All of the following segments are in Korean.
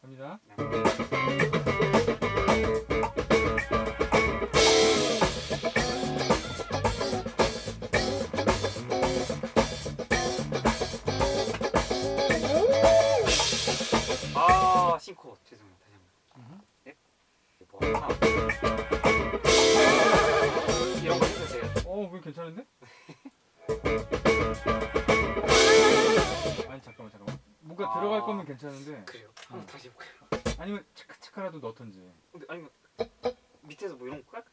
갑니다. 이런 거 해주세요 어, 그거 괜찮은데? 아니 잠깐만 잠깐만. 뭔가 아. 들어갈 거면 괜찮은데 그래요 한번 다시 해볼까요? 아니면 차카차카라도 넣던지. 근데 아니면 밑에서 뭐 이런 거 깔까?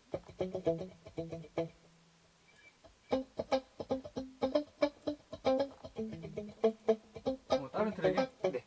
어, 다른 트랙에? 네.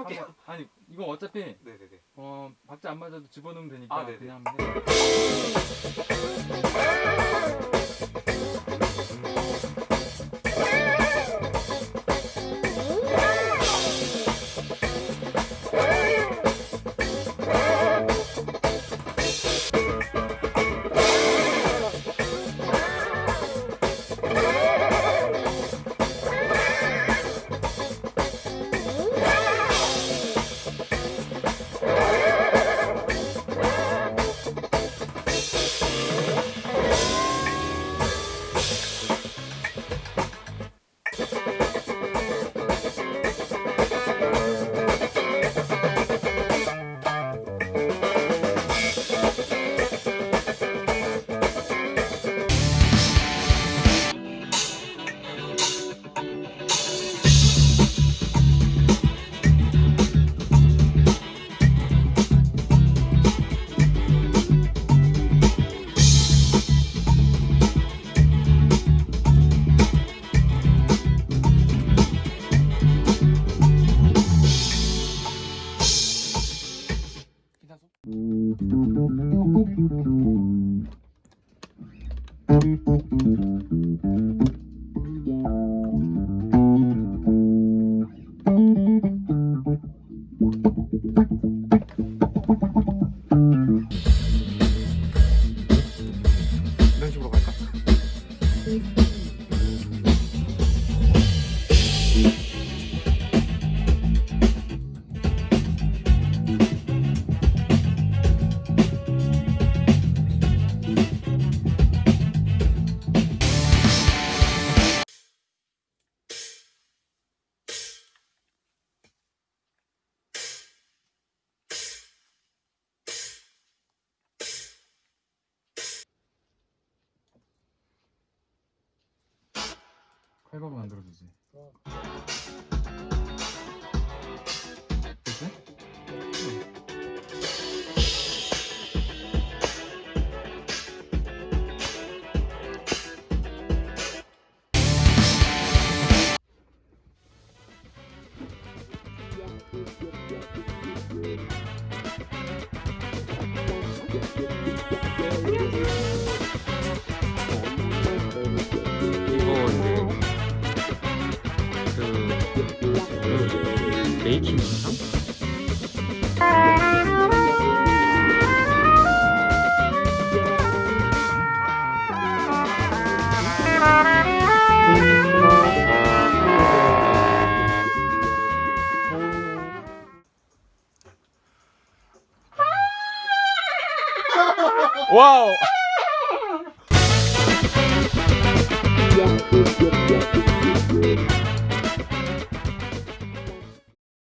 해볼게요. 한번- 아니 이거 어차피 네네네. 어 박자 안 맞아도 집어넣으면 되니까 아. 그냥 하 면 돼. 칼바로 만들어주지. 됐지? 이 그 메이킹 영상? 와우.